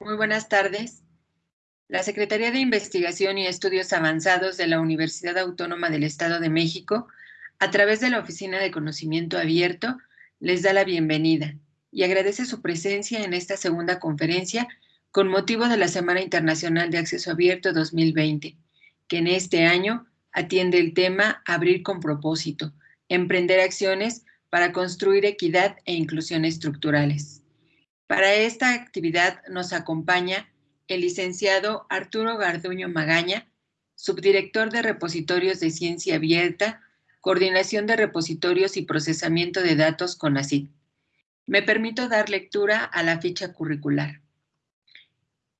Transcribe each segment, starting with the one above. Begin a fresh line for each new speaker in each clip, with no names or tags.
Muy buenas tardes. La Secretaría de Investigación y Estudios Avanzados de la Universidad Autónoma del Estado de México, a través de la Oficina de Conocimiento Abierto, les da la bienvenida y agradece su presencia en esta segunda conferencia con motivo de la Semana Internacional de Acceso Abierto 2020, que en este año atiende el tema Abrir con propósito, emprender acciones para construir equidad e inclusión estructurales. Para esta actividad nos acompaña el licenciado Arturo Garduño Magaña, subdirector de Repositorios de Ciencia Abierta, Coordinación de Repositorios y Procesamiento de Datos con ACID. Me permito dar lectura a la ficha curricular.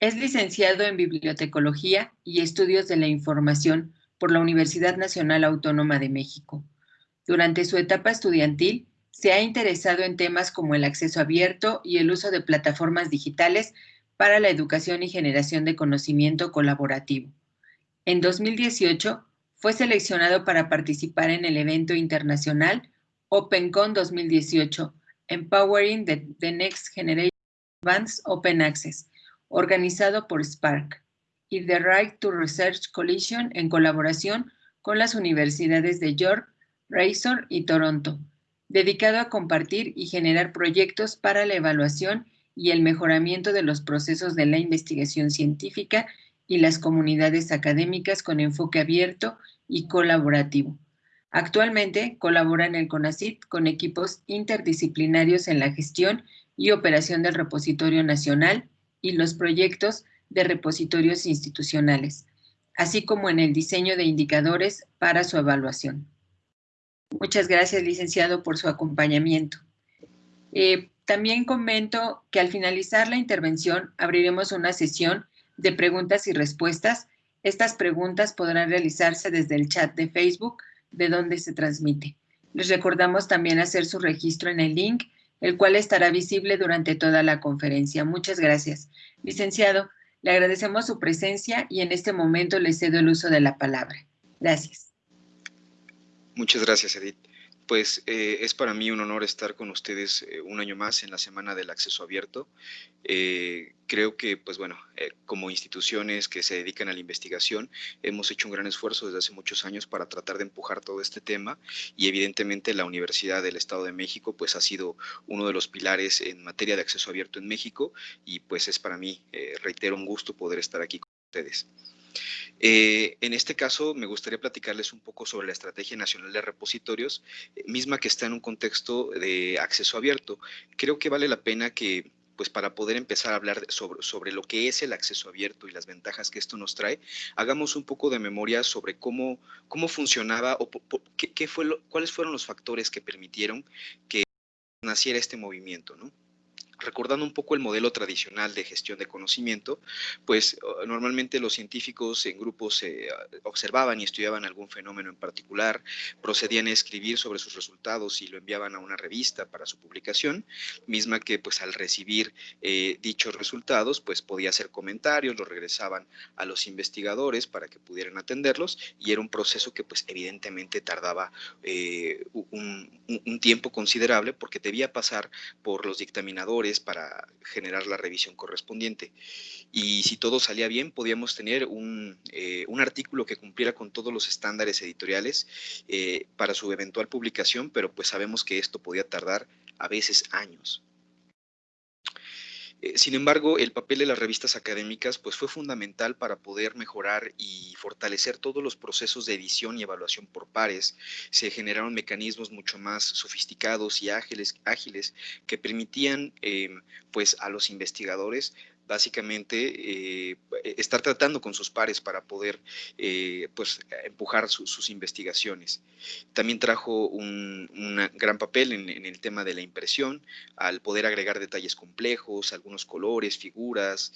Es licenciado en Bibliotecología y Estudios de la Información por la Universidad Nacional Autónoma de México. Durante su etapa estudiantil, se ha interesado en temas como el acceso abierto y el uso de plataformas digitales para la educación y generación de conocimiento colaborativo. En 2018 fue seleccionado para participar en el evento internacional OpenCon 2018, Empowering the, Next Generation Advanced Open Access, organizado por Spark, y The Right to Research Coalition en colaboración con las universidades de York, Razor y Toronto, dedicado a compartir y generar proyectos para la evaluación y el mejoramiento de los procesos de la investigación científica y las comunidades académicas con enfoque abierto y colaborativo. Actualmente colabora en el CONACIT con equipos interdisciplinarios en la gestión y operación del repositorio nacional y los proyectos de repositorios institucionales, así como en el diseño de indicadores para su evaluación. Muchas gracias, licenciado, por su acompañamiento. Eh, también comento que al finalizar la intervención abriremos una sesión de preguntas y respuestas. Estas preguntas podrán realizarse desde el chat de Facebook, de donde se transmite. Les recordamos también hacer su registro en el link, el cual estará visible durante toda la conferencia. Muchas gracias. Licenciado, le agradecemos su presencia y en este momento le cedo el uso de la palabra. Gracias.
Muchas gracias, Edith. Pues eh, es para mí un honor estar con ustedes eh, un año más en la Semana del Acceso Abierto. Eh, creo que, pues bueno, como instituciones que se dedican a la investigación, hemos hecho un gran esfuerzo desde hace muchos años para tratar de empujar todo este tema y evidentemente la Universidad del Estado de México, pues ha sido uno de los pilares en materia de acceso abierto en México y pues es para mí, reitero, un gusto poder estar aquí con ustedes. Eh, en este caso, me gustaría platicarles un poco sobre la Estrategia Nacional de Repositorios, eh, misma que está en un contexto de acceso abierto. Creo que vale la pena que pues para poder empezar a hablar sobre, sobre, lo que es el acceso abierto y las ventajas que esto nos trae, hagamos un poco de memoria sobre cómo, cómo funcionaba o qué, fue cuáles fueron los factores que permitieron que naciera este movimiento, ¿no? Recordando un poco el modelo tradicional de gestión de conocimiento, pues normalmente los científicos en grupos eh, observaban y estudiaban algún fenómeno en particular, procedían a escribir sobre sus resultados y lo enviaban a una revista para su publicación, misma que pues al recibir eh, dichos resultados pues podía hacer comentarios, los regresaban a los investigadores para que pudieran atenderlos y era un proceso que pues evidentemente tardaba eh, un tiempo considerable porque debía pasar por los dictaminadores para generar la revisión correspondiente. Y si todo salía bien, podíamos tener un, eh, artículo que cumpliera con todos los estándares editoriales eh, para su eventual publicación, pero pues sabemos que esto podía tardar a veces años. Eh, sin embargo, el papel de las revistas académicas pues, fue fundamental para poder mejorar y fortalecer todos los procesos de edición y evaluación por pares. Se generaron mecanismos mucho más sofisticados y ágiles, ágiles que permitían em, pues, a los investigadores básicamente eh, estar tratando con sus pares para poder eh, pues, empujar sus investigaciones. También trajo un, gran papel en, el tema de la impresión, al poder agregar detalles complejos, algunos colores, figuras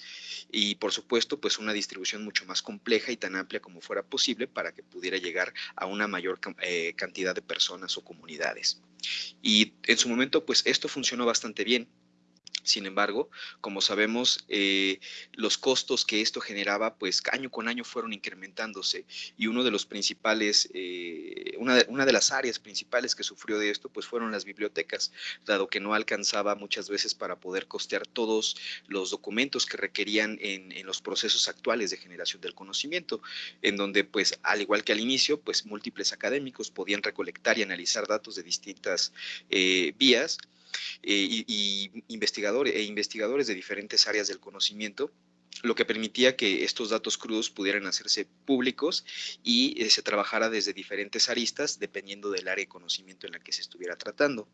y por supuesto pues una distribución mucho más compleja y tan amplia como fuera posible para que pudiera llegar a una mayor eh, cantidad de personas o comunidades. Y en su momento pues esto funcionó bastante bien Sin embargo, como sabemos, eh, los costos que esto generaba, pues año con año fueron incrementándose y uno de los principales, eh, una, de, una, de, las áreas principales que sufrió de esto, pues fueron las bibliotecas, dado que no alcanzaba muchas veces para poder costear todos los documentos que requerían en, en los procesos actuales de generación del conocimiento, en donde, pues, al igual que al inicio, pues múltiples académicos podían recolectar y analizar datos de distintas eh, vías eh, y, investigadores, e investigadores de diferentes áreas del conocimiento lo que permitía que estos datos crudos pudieran hacerse públicos y eh, se trabajara desde diferentes aristas dependiendo del área de conocimiento en la que se estuviera tratando.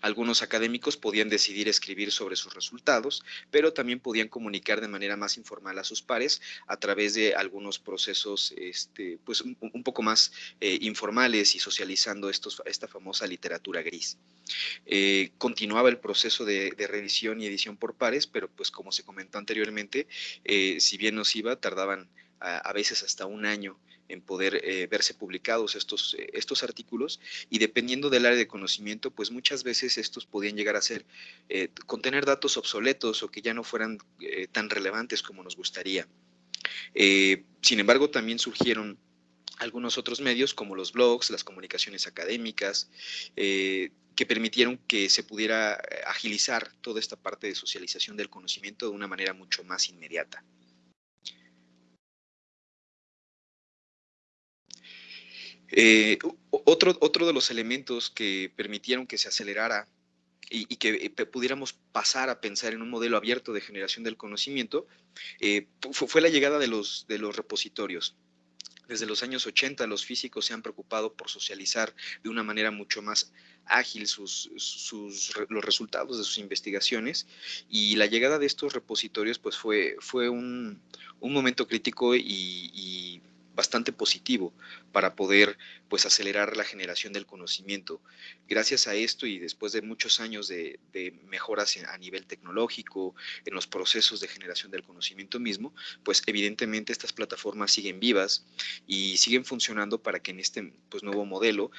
Algunos académicos podían decidir escribir sobre sus resultados, pero también podían comunicar de manera más informal a sus pares a través de algunos procesos este, pues, un, poco más eh, informales y socializando estos, esta famosa literatura gris. Eh, continuaba el proceso de, revisión y edición por pares, pero pues como se comentó anteriormente, eh, si bien nos iba, tardaban a veces hasta un año en poder eh, verse publicados estos, eh, estos artículos y dependiendo del área de conocimiento, pues muchas veces estos podían llegar a ser, eh, contener datos obsoletos o que ya no fueran tan relevantes como nos gustaría. sin embargo, también surgieron algunos otros medios como los blogs, las comunicaciones académicas, que permitieron que se pudiera agilizar toda esta parte de socialización del conocimiento de una manera mucho más inmediata. Eh, otro, otro de los elementos que permitieron que se acelerara y, que eh, pudiéramos pasar a pensar en un modelo abierto de generación del conocimiento eh, fue, la llegada de los, de los repositorios. Desde los años 80 los físicos se han preocupado por socializar de una manera mucho más ágil sus, sus, los resultados de sus investigaciones y la llegada de estos repositorios pues fue, fue un, un momento crítico y, y bastante positivo para poder pues acelerar la generación del conocimiento. Gracias a esto y después de muchos años de, mejoras a nivel tecnológico, en los procesos de generación del conocimiento mismo, pues evidentemente estas plataformas siguen vivas y siguen funcionando para que en este pues, nuevo modelo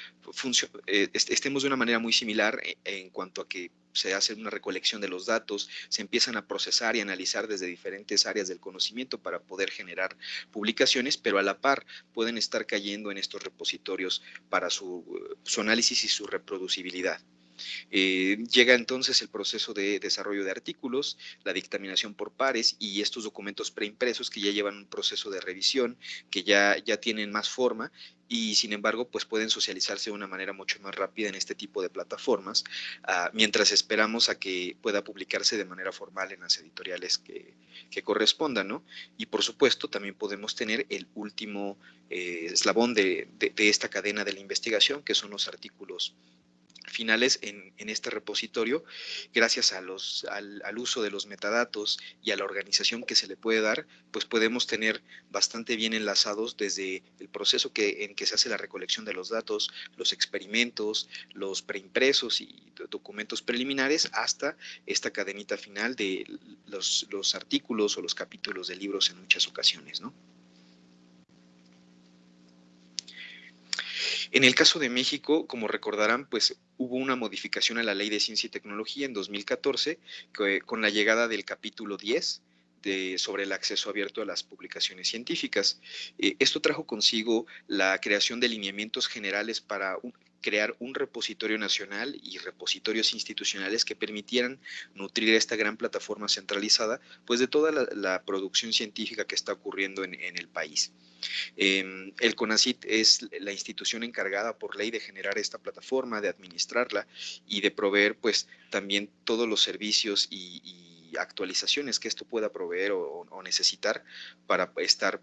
eh, estemos de una manera muy similar en, en cuanto a que se hace una recolección de los datos, se empiezan a procesar y analizar desde diferentes áreas del conocimiento para poder generar publicaciones, pero a la par pueden estar cayendo en estos repositorios para su, su análisis y su reproducibilidad. Eh, llega entonces el proceso de desarrollo de artículos, la dictaminación por pares y estos documentos preimpresos que ya llevan un proceso de revisión, que ya, ya tienen más forma y sin embargo pues pueden socializarse de una manera mucho más rápida en este tipo de plataformas, ah, mientras esperamos a que pueda publicarse de manera formal en las editoriales que, correspondan, ¿no? Y por supuesto también podemos tener el último eh, eslabón de, de, esta cadena de la investigación, que son los artículos finales en, este repositorio, gracias a los, al, uso de los metadatos y a la organización que se le puede dar, pues podemos tener bastante bien enlazados desde el proceso que, en que se hace la recolección de los datos, los experimentos, los preimpresos y documentos preliminares, hasta esta cadenita final de los, los artículos o los capítulos de libros en muchas ocasiones, ¿no? En el caso de México, como recordarán, pues hubo una modificación a la Ley de Ciencia y Tecnología en 2014 con la llegada del capítulo 10 de, sobre el acceso abierto a las publicaciones científicas. Eh, esto trajo consigo la creación de lineamientos generales para crear un repositorio nacional y repositorios institucionales que permitieran nutrir esta gran plataforma centralizada pues de toda la, producción científica que está ocurriendo en el país. Em, el CONACIT es la institución encargada por ley de generar esta plataforma, de administrarla y de proveer pues también todos los servicios y, actualizaciones que esto pueda proveer o, necesitar para estar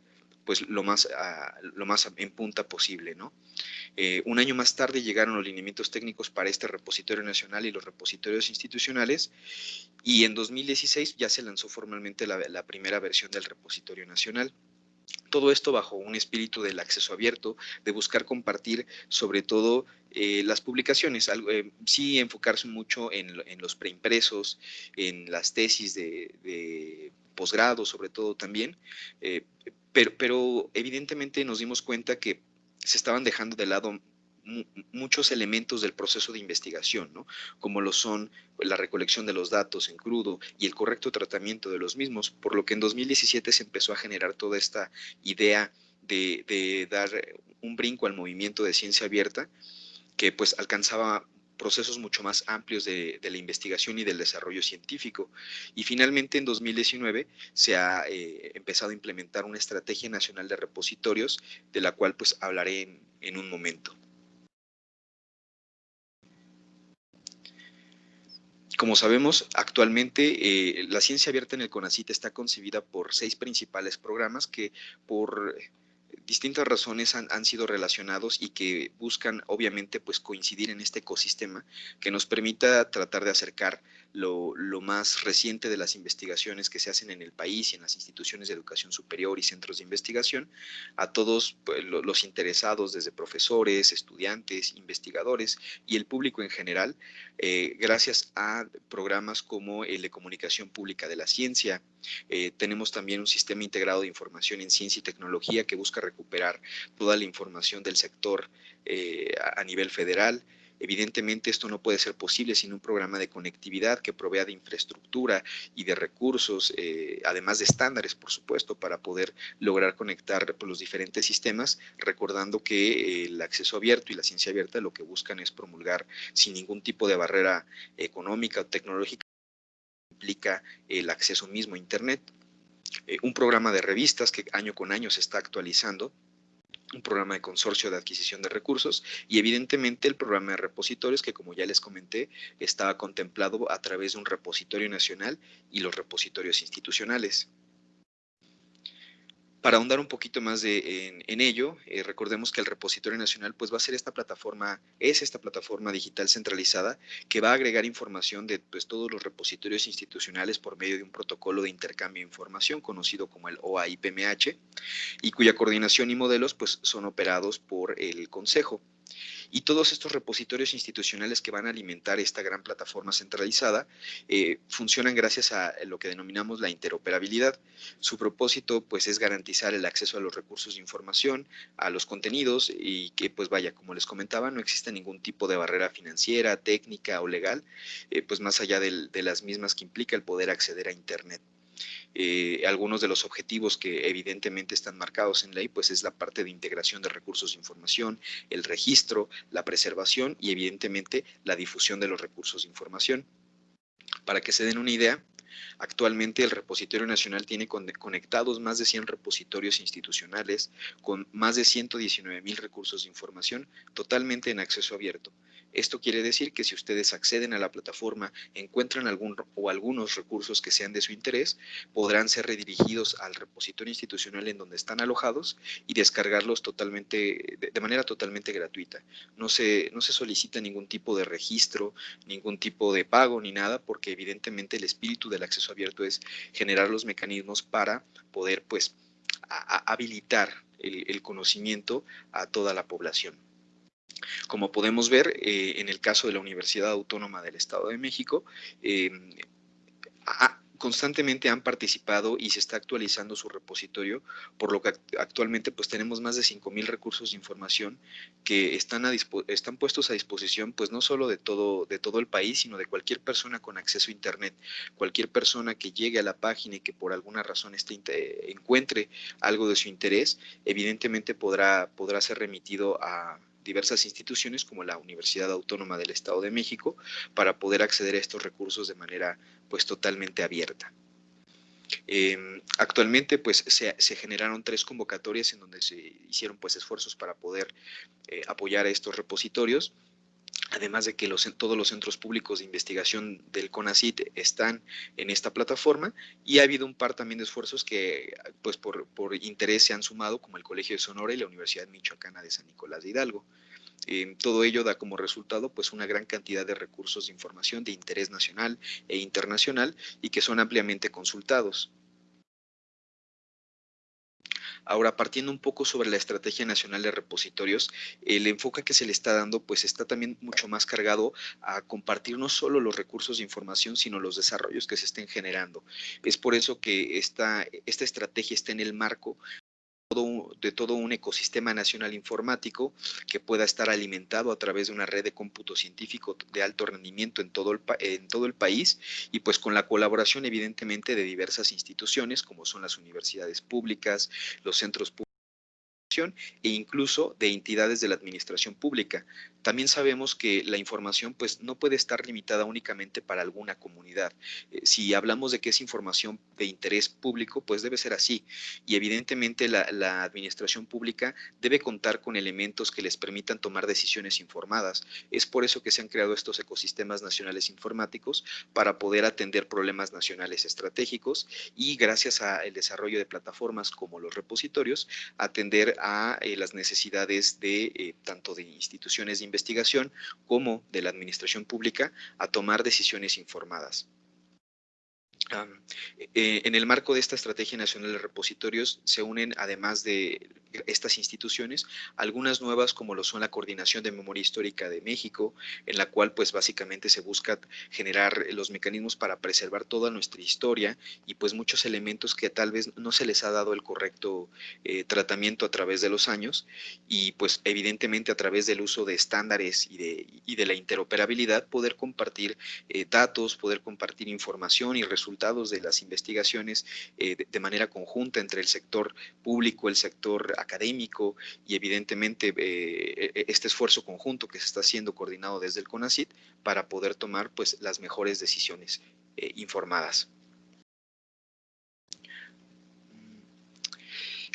pues lo más, lo más en punta posible. ¿no? Eh, un año más tarde llegaron los lineamientos técnicos para este repositorio nacional y los repositorios institucionales y en 2016 ya se lanzó formalmente la primera versión del repositorio nacional. Todo esto bajo un espíritu del acceso abierto, de buscar compartir sobre todo eh, las publicaciones, eh, sí enfocarse mucho en, los preimpresos, en las tesis de, posgrado sobre todo también, eh, pero, evidentemente nos dimos cuenta que se estaban dejando de lado muchos elementos del proceso de investigación, ¿no? como lo son la recolección de los datos en crudo y el correcto tratamiento de los mismos, por lo que en 2017 se empezó a generar toda esta idea de, de dar un brinco al movimiento de ciencia abierta que pues alcanzaba procesos mucho más amplios de, la investigación y del desarrollo científico. Y finalmente en 2019 se ha eh, empezado a implementar una estrategia nacional de repositorios, de la cual pues hablaré en, un momento. Como sabemos, actualmente eh, la ciencia abierta en el CONACIT está concebida por seis principales programas que por distintas razones han, han, sido relacionados y que buscan obviamente pues coincidir en este ecosistema que nos permita tratar de acercar lo, más reciente de las investigaciones que se hacen en el país y en las instituciones de educación superior y centros de investigación a todos pues, los interesados, desde profesores, estudiantes, investigadores y el público en general, eh, gracias a programas como el de comunicación pública de la ciencia. Eh, tenemos también un sistema integrado de información en ciencia y tecnología que busca recuperar toda la información del sector eh, a nivel federal. Evidentemente esto no puede ser posible sin un programa de conectividad que provea de infraestructura y de recursos, eh, además de estándares, por supuesto, para poder lograr conectar los diferentes sistemas, recordando que el acceso abierto y la ciencia abierta lo que buscan es promulgar sin ningún tipo de barrera económica o tecnológica implica el acceso mismo a Internet. Eh, un programa de revistas que año con año se está actualizando un programa de consorcio de adquisición de recursos y evidentemente el programa de repositorios que como ya les comenté estaba contemplado a través de un repositorio nacional y los repositorios institucionales. Para ahondar un poquito más de, en, ello, eh, recordemos que el repositorio nacional pues va a ser esta plataforma, es esta plataforma digital centralizada que va a agregar información de pues, todos los repositorios institucionales por medio de un protocolo de intercambio de información conocido como el OAIPMH y cuya coordinación y modelos pues son operados por el Consejo. Y todos estos repositorios institucionales que van a alimentar esta gran plataforma centralizada eh, funcionan gracias a lo que denominamos la interoperabilidad. Su propósito pues es garantizar el acceso a los recursos de información, a los contenidos y que pues vaya, como les comentaba, no existe ningún tipo de barrera financiera, técnica o legal, eh, pues más allá de las mismas que implica el poder acceder a Internet. Eh, algunos de los objetivos que evidentemente están marcados en ley, pues es la parte de integración de recursos de información, el registro, la preservación y evidentemente la difusión de los recursos de información. Para que se den una idea, Actualmente el repositorio nacional tiene conectados más de 100 repositorios institucionales con más de 119 mil recursos de información totalmente en acceso abierto. Esto quiere decir que si ustedes acceden a la plataforma, encuentran algún o algunos recursos que sean de su interés, podrán ser redirigidos al repositorio institucional en donde están alojados y descargarlos totalmente, de, manera totalmente gratuita. No se, no se solicita ningún tipo de registro, ningún tipo de pago ni nada, porque evidentemente el espíritu del acceso abierto es generar los mecanismos para poder pues habilitar el conocimiento a toda la población. Como podemos ver, eh, en el caso de la Universidad Autónoma del Estado de México, eh, constantemente han participado y se está actualizando su repositorio, por lo que actualmente pues tenemos más de 5.000 recursos de información que están, están puestos a disposición pues no solo de todo, de todo el país, sino de cualquier persona con acceso a Internet, cualquier persona que llegue a la página y que por alguna razón este, encuentre algo de su interés, evidentemente podrá, podrá ser remitido a diversas instituciones como la Universidad Autónoma del Estado de México para poder acceder a estos recursos de manera pues totalmente abierta. Em, actualmente pues se, generaron tres convocatorias en donde se hicieron pues esfuerzos para poder eh, apoyar a estos repositorios además de que todos los centros públicos de investigación del CONACIT están en esta plataforma y ha habido un par también de esfuerzos que pues por, interés se han sumado como el Colegio de Sonora y la Universidad Michoacana de San Nicolás de Hidalgo. Todo ello da como resultado pues una gran cantidad de recursos de información de interés nacional e internacional y que son ampliamente consultados. Ahora, partiendo un poco sobre la Estrategia Nacional de Repositorios, el enfoque que se le está dando pues está también mucho más cargado a compartir no solo los recursos de información, sino los desarrollos que se estén generando. Es por eso que esta, esta estrategia está en el marco de todo un ecosistema nacional informático que pueda estar alimentado a través de una red de cómputo científico de alto rendimiento en todo el, en todo el país y pues con la colaboración evidentemente de diversas instituciones como son las universidades públicas, los centros públicos e incluso de entidades de la administración pública. También sabemos que la información pues no puede estar limitada únicamente para alguna comunidad. Eh, si hablamos de que es información de interés público, pues debe ser así. Y evidentemente la, la administración pública debe contar con elementos que les permitan tomar decisiones informadas. Es por eso que se han creado estos ecosistemas nacionales informáticos para poder atender problemas nacionales estratégicos y gracias al desarrollo de plataformas como los repositorios, atender a eh, las necesidades de eh, tanto de instituciones de investigación como de la administración pública a tomar decisiones informadas. Eh, en el marco de esta Estrategia Nacional de Repositorios se unen, además de estas instituciones, algunas nuevas como lo son la Coordinación de Memoria Histórica de México, en la cual pues básicamente se busca generar los mecanismos para preservar toda nuestra historia y pues muchos elementos que tal vez no se les ha dado el correcto eh, tratamiento a través de los años y pues evidentemente a través del uso de estándares y de, y de la interoperabilidad poder compartir eh, datos, poder compartir información y resultados de las investigaciones eh, de, manera conjunta entre el sector público, el sector académico y evidentemente eh, e, este esfuerzo conjunto que se está haciendo coordinado desde el CONACIT para poder tomar pues las mejores decisiones eh, informadas.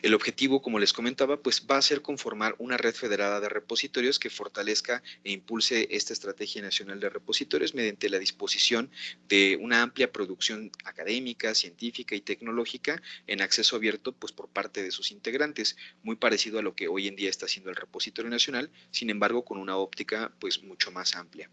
El objetivo, como les comentaba, pues va a ser conformar una red federada de repositorios que fortalezca e impulse esta estrategia nacional de repositorios mediante la disposición de una amplia producción académica, científica y tecnológica en acceso abierto pues por parte de sus integrantes, muy parecido a lo que hoy en día está haciendo el repositorio nacional, sin embargo con una óptica pues mucho más amplia.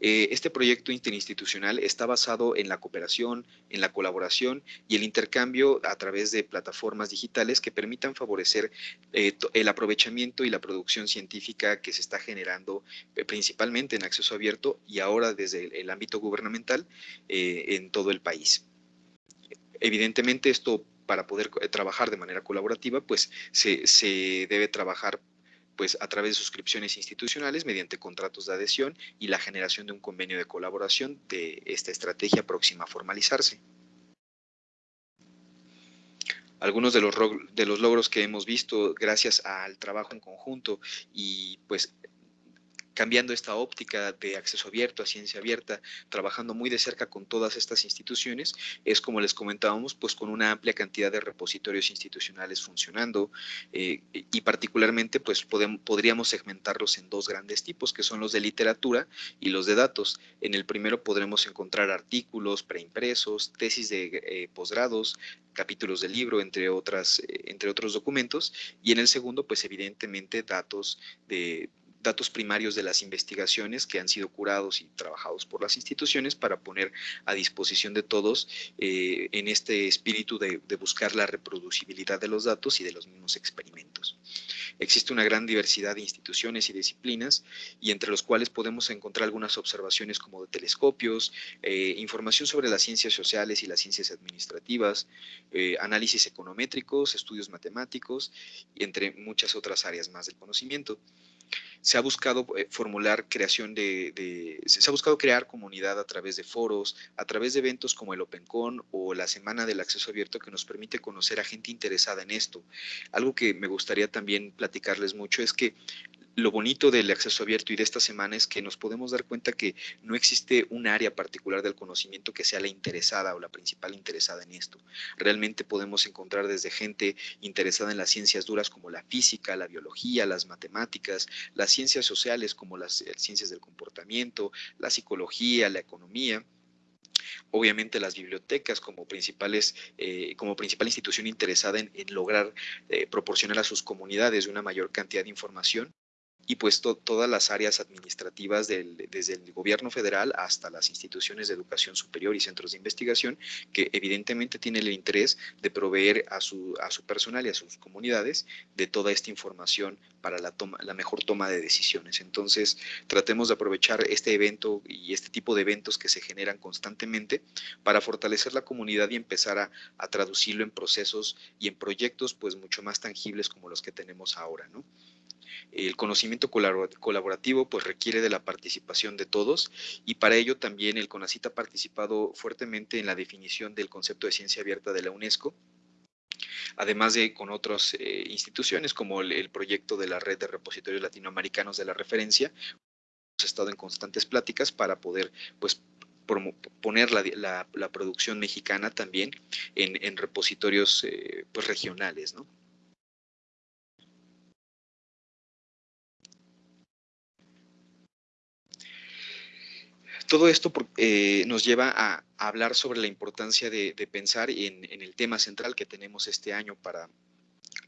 Eh, este proyecto interinstitucional está basado en la cooperación, en la colaboración y el intercambio a través de plataformas digitales que permitan favorecer eh, el aprovechamiento y la producción científica que se está generando eh, principalmente en acceso abierto y ahora desde el, ámbito gubernamental en todo el país. Evidentemente esto para poder trabajar de manera colaborativa, pues se, se debe trabajar pues a través de suscripciones institucionales mediante contratos de adhesión y la generación de un convenio de colaboración de esta estrategia próxima a formalizarse. Algunos de los, de los logros que hemos visto gracias al trabajo en conjunto y pues cambiando esta óptica de acceso abierto a ciencia abierta, trabajando muy de cerca con todas estas instituciones, es como les comentábamos, pues con una amplia cantidad de repositorios institucionales funcionando eh, y particularmente pues podríamos segmentarlos en dos grandes tipos, que son los de literatura y los de datos. En el primero podremos encontrar artículos preimpresos, tesis de eh, posgrados, capítulos del libro, entre, otras, eh, entre otros documentos, y en el segundo, pues evidentemente datos de datos primarios de las investigaciones que han sido curados y trabajados por las instituciones para poner a disposición de todos eh, en este espíritu de, buscar la reproducibilidad de los datos y de los mismos experimentos. Existe una gran diversidad de instituciones y disciplinas y entre los cuales podemos encontrar algunas observaciones como de telescopios, eh, información sobre las ciencias sociales y las ciencias administrativas, eh, análisis econométricos, estudios matemáticos y entre muchas otras áreas más del conocimiento se ha buscado eh, formular creación de, se ha buscado crear comunidad a través de foros, a través de eventos como el OpenCon o la Semana del Acceso Abierto que nos permite conocer a gente interesada en esto. Algo que me gustaría también platicarles mucho es que lo bonito del acceso abierto y de esta semana es que nos podemos dar cuenta que no existe un área particular del conocimiento que sea la interesada o la principal interesada en esto. Realmente podemos encontrar desde gente interesada en las ciencias duras como la física, la biología, las matemáticas, las ciencias sociales como las eh, ciencias del comportamiento, la psicología, la economía, obviamente las bibliotecas como principales eh, como principal institución interesada en, lograr eh, proporcionar a sus comunidades una mayor cantidad de información y pues todas las áreas administrativas desde el gobierno federal hasta las instituciones de educación superior y centros de investigación que evidentemente tienen el interés de proveer a su, a su personal y a sus comunidades de toda esta información para la, toma, la mejor toma de decisiones. Entonces, tratemos de aprovechar este evento y este tipo de eventos que se generan constantemente para fortalecer la comunidad y empezar a, a traducirlo en procesos y en proyectos pues mucho más tangibles como los que tenemos ahora, ¿no? El conocimiento colaborativo pues requiere de la participación de todos y para ello también el CONACIT ha participado fuertemente en la definición del concepto de ciencia abierta de la UNESCO además de con otras eh, instituciones como el, proyecto de la red de repositorios latinoamericanos de la referencia. Hemos estado en constantes pláticas para poder pues poner la, producción mexicana también en, repositorios eh, pues, regionales, ¿no? Todo esto eh, nos lleva a, hablar sobre la importancia de, pensar en, el tema central que tenemos este año para,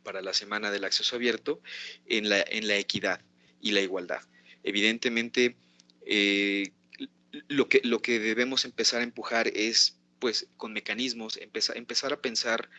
para la Semana del Acceso Abierto, en la, en la equidad y la igualdad. Evidentemente, eh, lo, que, lo que debemos empezar a empujar es, pues, con mecanismos, empezar, empezar a pensar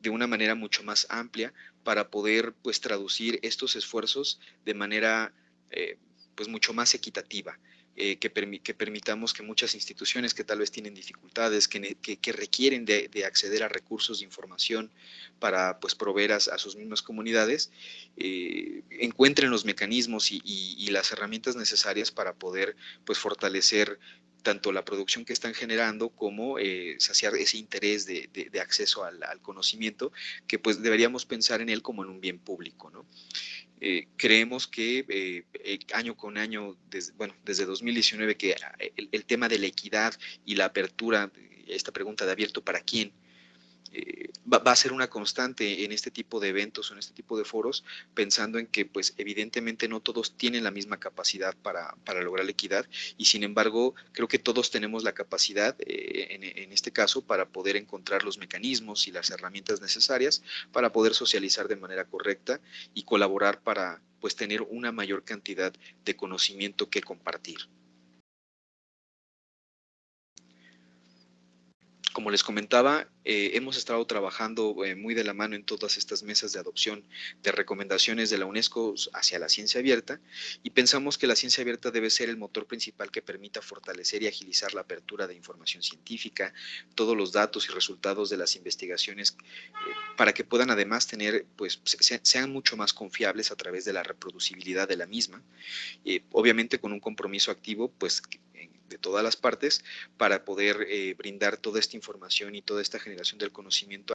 de una manera mucho más amplia para poder, pues, traducir estos esfuerzos de manera, eh, pues, mucho más equitativa. Eh, que, permitamos que muchas instituciones que tal vez tienen dificultades, que, requieren de, acceder a recursos de información para pues, proveer a, sus mismas comunidades, eh, encuentren los mecanismos y, las herramientas necesarias para poder pues, fortalecer tanto la producción que están generando como eh, saciar ese interés de, acceso al, conocimiento, que pues deberíamos pensar en él como en un bien público. ¿no? Eh, creemos que eh, eh, año con año, desde, bueno, desde 2019, que el, tema de la equidad y la apertura, esta pregunta de abierto para quién, eh, va, a ser una constante en este tipo de eventos o en este tipo de foros, pensando en que pues evidentemente no todos tienen la misma capacidad para, lograr la equidad y sin embargo creo que todos tenemos la capacidad eh, en, en, este caso para poder encontrar los mecanismos y las herramientas necesarias para poder socializar de manera correcta y colaborar para pues tener una mayor cantidad de conocimiento que compartir. Como les comentaba, eh, hemos estado trabajando eh, muy de la mano en todas estas mesas de adopción de recomendaciones de la UNESCO hacia la ciencia abierta y pensamos que la ciencia abierta debe ser el motor principal que permita fortalecer y agilizar la apertura de información científica, todos los datos y resultados de las investigaciones eh, para que puedan además tener, pues, sean mucho más confiables a través de la reproducibilidad de la misma, obviamente con un compromiso activo, pues, de todas las partes para poder eh, brindar toda esta información y toda esta generación del conocimiento.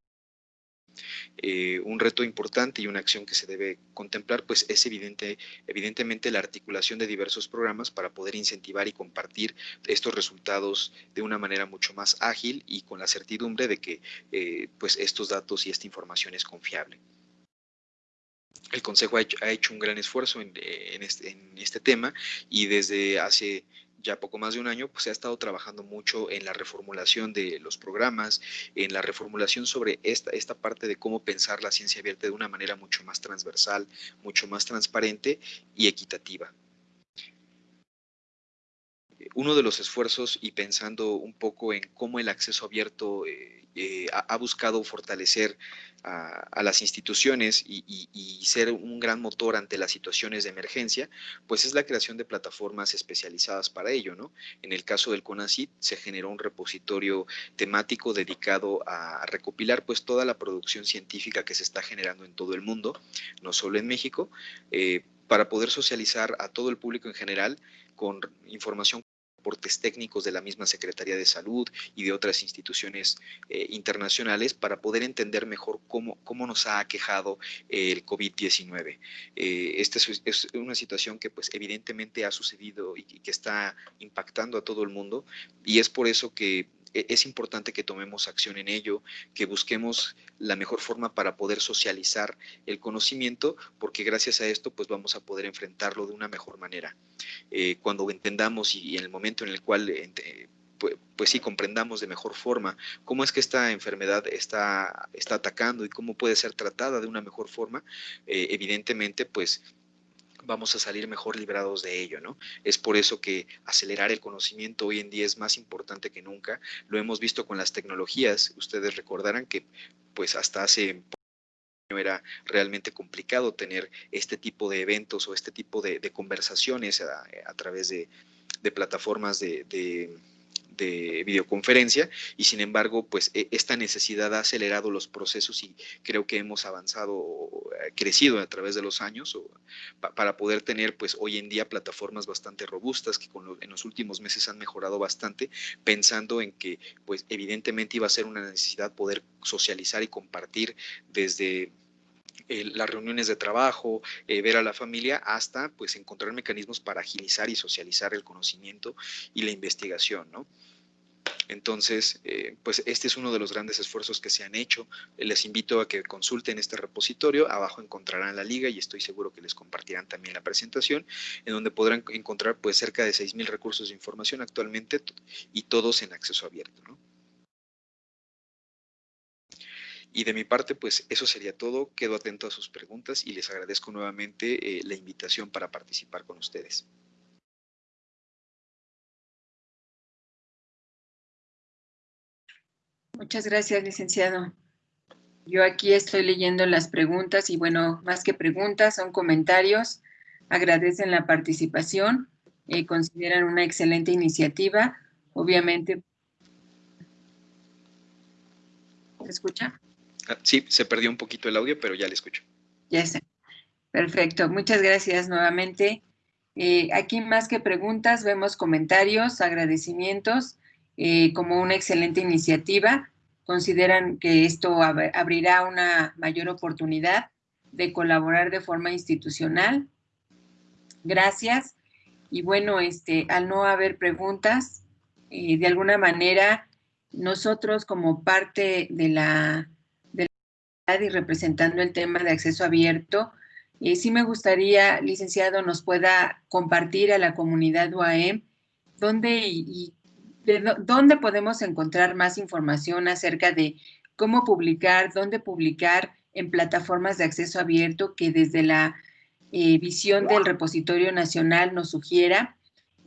Eh, un reto importante y una acción que se debe contemplar pues es evidente, evidentemente la articulación de diversos programas para poder incentivar y compartir estos resultados de una manera mucho más ágil y con la certidumbre de que eh, pues estos datos y esta información es confiable. El Consejo ha hecho, un gran esfuerzo en, este, en, este, tema y desde hace ya poco más de un año, pues se ha estado trabajando mucho en la reformulación de los programas, en la reformulación sobre esta, esta parte de cómo pensar la ciencia abierta de una manera mucho más transversal, mucho más transparente y equitativa. Uno de los esfuerzos y pensando un poco en cómo el acceso abierto eh, eh, ha, buscado fortalecer a, las instituciones y, ser un gran motor ante las situaciones de emergencia, pues es la creación de plataformas especializadas para ello, ¿no? En el caso del CONACYT se generó un repositorio temático dedicado a recopilar pues toda la producción científica que se está generando en todo el mundo, no solo en México, eh, para poder socializar a todo el público en general con información reportes técnicos de la misma Secretaría de Salud y de otras instituciones eh, internacionales para poder entender mejor cómo, cómo nos ha aquejado el COVID-19. Eh, esta es, una situación que pues evidentemente ha sucedido y que está impactando a todo el mundo y es por eso que es importante que tomemos acción en ello, que busquemos la mejor forma para poder socializar el conocimiento, porque gracias a esto pues vamos a poder enfrentarlo de una mejor manera. Eh, cuando entendamos y, en el momento en el cual pues, pues, sí comprendamos de mejor forma cómo es que esta enfermedad está, está atacando y cómo puede ser tratada de una mejor forma, eh, evidentemente pues vamos a salir mejor librados de ello, ¿no? Es por eso que acelerar el conocimiento hoy en día es más importante que nunca. Lo hemos visto con las tecnologías. Ustedes recordarán que pues hasta hace era realmente complicado tener este tipo de eventos o este tipo de, conversaciones a, través de, plataformas de de videoconferencia y sin embargo, pues e, esta necesidad ha acelerado los procesos y creo que hemos avanzado, eh, crecido a través de los años para poder tener pues hoy en día plataformas bastante robustas que en los últimos meses han mejorado bastante pensando en que pues evidentemente iba a ser una necesidad poder socializar y compartir desde las reuniones de trabajo, eh, ver a la familia, hasta pues encontrar mecanismos para agilizar y socializar el conocimiento y la investigación, ¿no? Entonces, eh, pues este es uno de los grandes esfuerzos que se han hecho. Les invito a que consulten este repositorio. Abajo encontrarán la liga y estoy seguro que les compartirán también la presentación, en donde podrán encontrar pues cerca de 6.000 recursos de información actualmente y todos en acceso abierto. Y de mi parte, pues eso sería todo. Quedo atento a sus preguntas y les agradezco nuevamente eh, la invitación para participar con ustedes.
Muchas gracias, licenciado. Yo aquí estoy leyendo las preguntas y bueno, más que preguntas, son comentarios. Agradecen la participación, eh, consideran una excelente iniciativa. Obviamente, ¿se escucha?
Ah, sí, se perdió un poquito el audio, pero ya le escucho.
Ya está. Perfecto. Muchas gracias nuevamente. Eh, aquí más que preguntas, vemos comentarios, agradecimientos, eh, como una excelente iniciativa. Consideran que esto abrirá una mayor oportunidad de colaborar de forma institucional. Gracias. Y bueno, este, al no haber preguntas, eh, de alguna manera, nosotros como parte de la y representando el tema de acceso abierto, eh, sí me gustaría, licenciado, nos pueda compartir a la comunidad UAM dónde y, dónde podemos encontrar más información acerca de cómo publicar, dónde publicar en plataformas de acceso abierto que desde la eh, visión del repositorio nacional nos sugiera.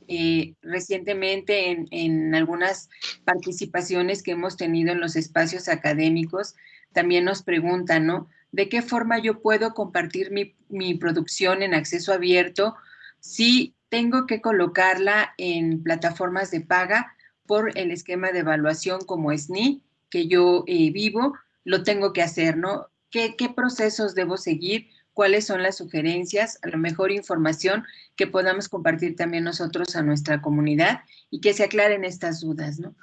Eh, recientemente en, en, algunas participaciones que hemos tenido en los espacios académicos, también nos preguntan, ¿no? ¿De qué forma yo puedo compartir mi, producción en acceso abierto si tengo que colocarla en plataformas de paga por el esquema de evaluación como SNI que yo eh, vivo, lo tengo que hacer, ¿no? ¿Qué, ¿Qué procesos debo seguir? ¿Cuáles son las sugerencias? A lo mejor información que podamos compartir también nosotros a nuestra comunidad y que se aclaren estas dudas, ¿no?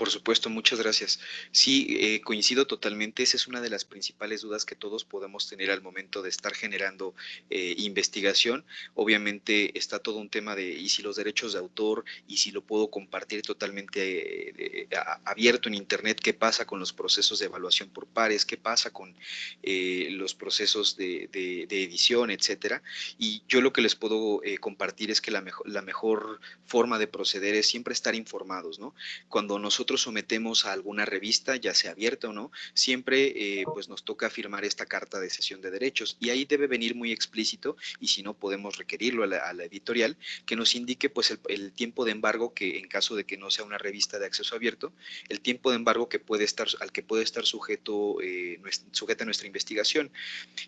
Por supuesto, muchas gracias. Sí, eh, coincido totalmente. Esa es una de las principales dudas que todos podemos tener al momento de estar generando eh, investigación. Obviamente está todo un tema de y si los derechos de autor y si lo puedo compartir totalmente eh, abierto en Internet, qué pasa con los procesos de evaluación por pares, qué pasa con los procesos de, edición, etcétera. Y yo lo que les puedo compartir es que la mejor, la mejor forma de proceder es siempre estar informados, ¿no? Cuando nosotros sometemos a alguna revista, ya sea abierta o no, siempre eh, pues nos toca firmar esta carta de cesión de derechos y ahí debe venir muy explícito y si no podemos requerirlo a la, editorial que nos indique pues el, tiempo de embargo que en caso de que no sea una revista de acceso abierto, el tiempo de embargo que puede estar, al que puede estar sujeto, eh, sujeta nuestra investigación.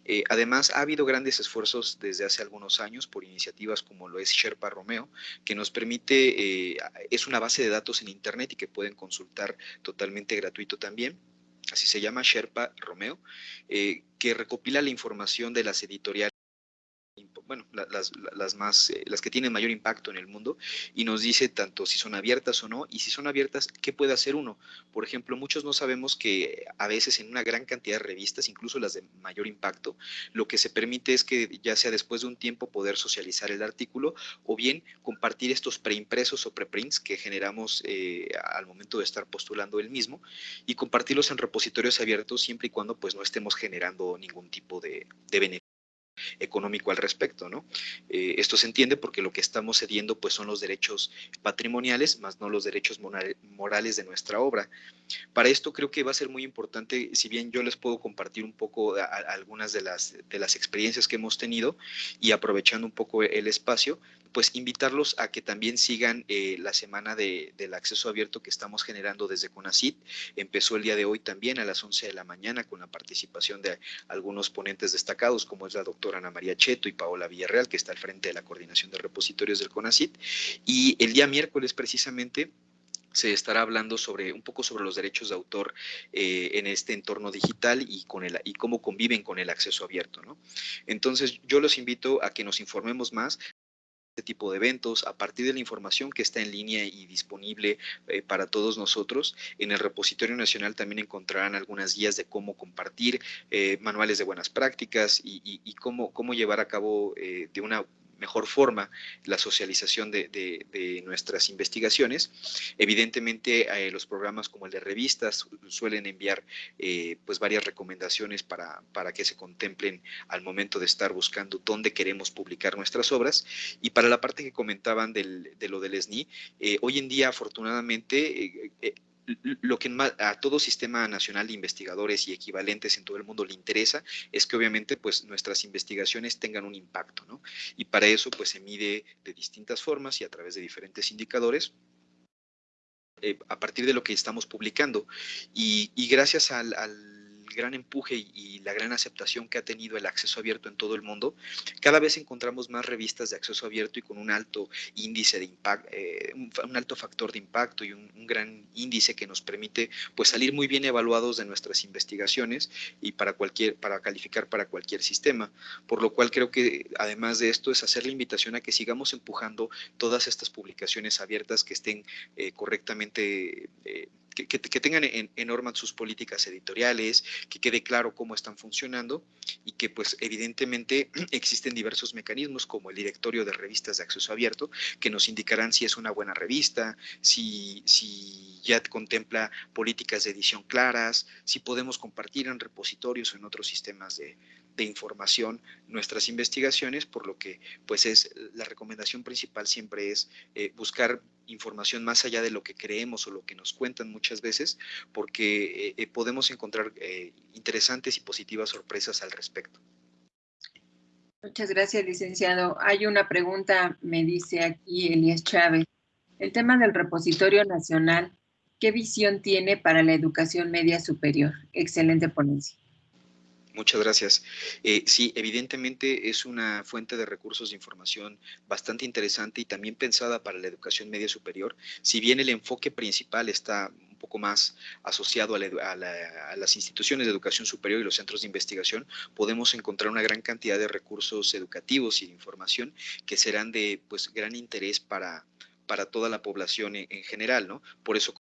Eh, además, ha habido grandes esfuerzos desde hace algunos años por iniciativas como lo es Sherpa Romeo, que nos permite, es una base de datos en Internet y que pueden consultar totalmente gratuito también. Así se llama Sherpa Romeo, eh, que recopila la información de las editoriales las, más, eh, las que tienen mayor impacto en el mundo y nos dice tanto si son abiertas o no y si son abiertas, ¿qué puede hacer uno? Por ejemplo, muchos no sabemos que a veces en una gran cantidad de revistas, incluso las de mayor impacto, lo que se permite es que ya sea después de un tiempo poder socializar el artículo o bien compartir estos preimpresos o preprints que generamos eh, al momento de estar postulando el mismo y compartirlos en repositorios abiertos siempre y cuando pues no estemos generando ningún tipo de, de beneficio económico al respecto, ¿no? Eh, esto se entiende porque lo que estamos cediendo pues son los derechos patrimoniales, más no los derechos morales de nuestra obra. Para esto creo que va a ser muy importante, si bien yo les puedo compartir un poco algunas de las, de las experiencias que hemos tenido y aprovechando un poco el espacio, pues invitarlos a que también sigan eh, la semana de, del acceso abierto que estamos generando desde CONACIT. Empezó el día de hoy también a las 11 de la mañana con la participación de algunos ponentes destacados, como es la doctora Ana María Cheto y Paola Villarreal, que está al frente de la coordinación de repositorios del CONACIT. Y el día miércoles precisamente se estará hablando sobre un poco sobre los derechos de autor eh, en este entorno digital y con el y cómo conviven con el acceso abierto, ¿no? Entonces yo los invito a que nos informemos más este tipo de eventos, a partir de la información que está en línea y disponible eh, para todos nosotros. En el repositorio nacional también encontrarán algunas guías de cómo compartir, eh, manuales de buenas prácticas y, cómo, cómo llevar a cabo eh, de una mejor forma la socialización de, nuestras investigaciones. Evidentemente, eh, los programas como el de revistas suelen enviar eh, pues varias recomendaciones para, para que se contemplen al momento de estar buscando dónde queremos publicar nuestras obras. Y para la parte que comentaban del, de lo del SNI, eh, hoy en día, afortunadamente, lo que a todo sistema nacional de investigadores y equivalentes en todo el mundo le interesa es que obviamente pues nuestras investigaciones tengan un impacto, ¿no? Y para eso pues se mide de distintas formas y a través de diferentes indicadores eh, a partir de lo que estamos publicando. Y, gracias al gran empuje y, la gran aceptación que ha tenido el acceso abierto en todo el mundo, cada vez encontramos más revistas de acceso abierto y con un alto índice de impacto, eh, un, alto factor de impacto y un, gran índice que nos permite pues salir muy bien evaluados de nuestras investigaciones y para cualquier para calificar para cualquier sistema, por lo cual creo que además de esto es hacer la invitación a que sigamos empujando todas estas publicaciones abiertas que estén eh, correctamente eh, que, tengan en, en, sus políticas editoriales, que quede claro cómo están funcionando y que pues evidentemente existen diversos mecanismos como el directorio de revistas de acceso abierto que nos indicarán si es una buena revista, si, si ya contempla políticas de edición claras, si podemos compartir en repositorios o en otros sistemas de, de información nuestras investigaciones, por lo que pues es la recomendación principal siempre es eh, buscar información más allá de lo que creemos o lo que nos cuentan muchas veces, porque eh, eh, podemos encontrar interesantes y positivas sorpresas al respecto.
Muchas gracias, licenciado. Hay una pregunta, me dice aquí Elías Chávez. El tema del repositorio nacional, ¿qué visión tiene para la educación media superior? Excelente ponencia.
Muchas gracias. Eh, sí, evidentemente es una fuente de recursos de información bastante interesante y también pensada para la educación media superior. Si bien el enfoque principal está un poco más asociado a, las instituciones de educación superior y los centros de investigación, podemos encontrar una gran cantidad de recursos educativos y de información que serán de pues, gran interés para, para toda la población en, en general, ¿no? Por eso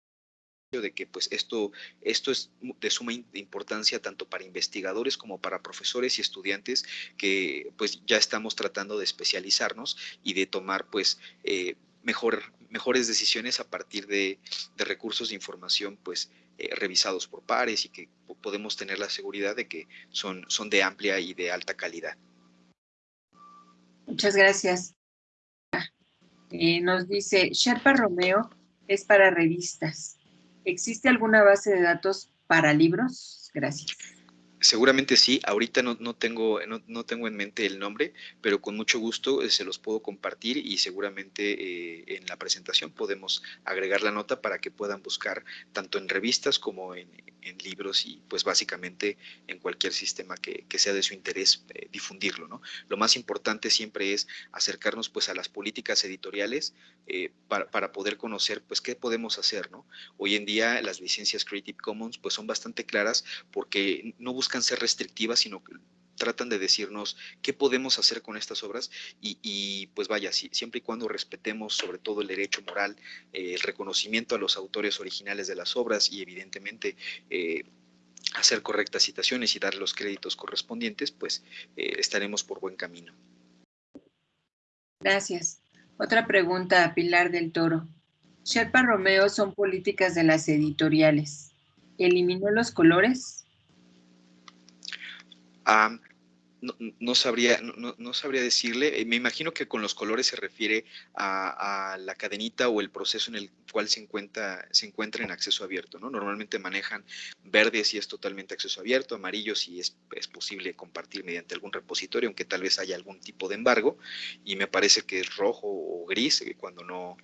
de que pues esto, esto es de suma importancia tanto para investigadores como para profesores y estudiantes que pues ya estamos tratando de especializarnos y de tomar pues eh, mejor, mejores decisiones a partir de, recursos de información pues eh, revisados por pares y que podemos tener la seguridad de que son, son de amplia y de alta calidad.
Muchas gracias. Eh, nos dice, Sherpa Romeo es para revistas. ¿Existe alguna base de datos para libros? Gracias.
Seguramente sí, ahorita no, tengo, no, tengo en mente el nombre, pero con mucho gusto eh, se los puedo compartir y seguramente eh, en la presentación podemos agregar la nota para que puedan buscar tanto en revistas como en, libros y pues básicamente en cualquier sistema que, sea de su interés eh, difundirlo. ¿no? Lo más importante siempre es acercarnos pues a las políticas editoriales para, para, poder conocer pues qué podemos hacer. ¿no? Hoy en día las licencias Creative Commons pues son bastante claras porque no buscan buscan ser restrictivas, sino que tratan de decirnos qué podemos hacer con estas obras y, pues vaya, siempre y cuando respetemos sobre todo el derecho moral, eh, el reconocimiento a los autores originales de las obras y evidentemente eh, hacer correctas citaciones y dar los créditos correspondientes, pues eh, estaremos por buen camino.
Gracias. Otra pregunta a Pilar del Toro. Sherpa Romeo son políticas de las editoriales. ¿Eliminó los colores?
No, sabría, no, sabría decirle. Eh, me imagino que con los colores se refiere a, la cadenita o el proceso en el cual se encuentra, se encuentra en acceso abierto. ¿no? Normalmente manejan verde si es totalmente acceso abierto, amarillo si es, es, posible compartir mediante algún repositorio, aunque tal vez haya algún tipo de embargo, y me parece que es rojo o gris eh, cuando no,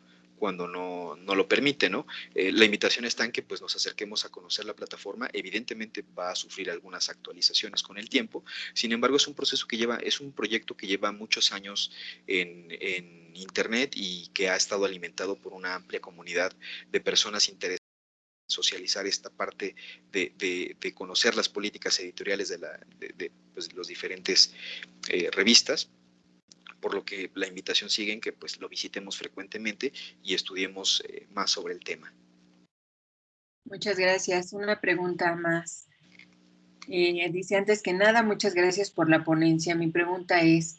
cuando no, no lo permite, ¿no? Eh, la invitación está en que pues, nos acerquemos a conocer la plataforma. Evidentemente va a sufrir algunas actualizaciones con el tiempo. Sin embargo, es un proceso que lleva, es un proyecto que lleva muchos años en, en Internet y que ha estado alimentado por una amplia comunidad de personas interesadas socializar esta parte de, de, conocer las políticas editoriales de, la, de, pues, los diferentes eh, revistas por lo que la invitación sigue en que pues lo visitemos frecuentemente y estudiemos eh, más sobre el tema.
Muchas gracias. Una pregunta más. Eh, dice antes que nada, muchas gracias por la ponencia. Mi pregunta es,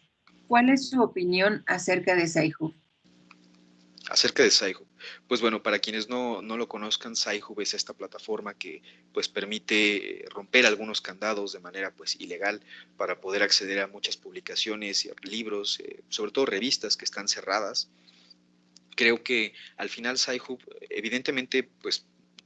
¿cuál es su opinión acerca de Saihu?
Acerca de Saihu. Pues bueno, para quienes no, lo conozcan, Sci-Hub es esta plataforma que pues permite romper algunos candados de manera pues ilegal para poder acceder a muchas publicaciones, y libros, eh, sobre todo revistas que están cerradas. Creo que al final Sci-Hub evidentemente pues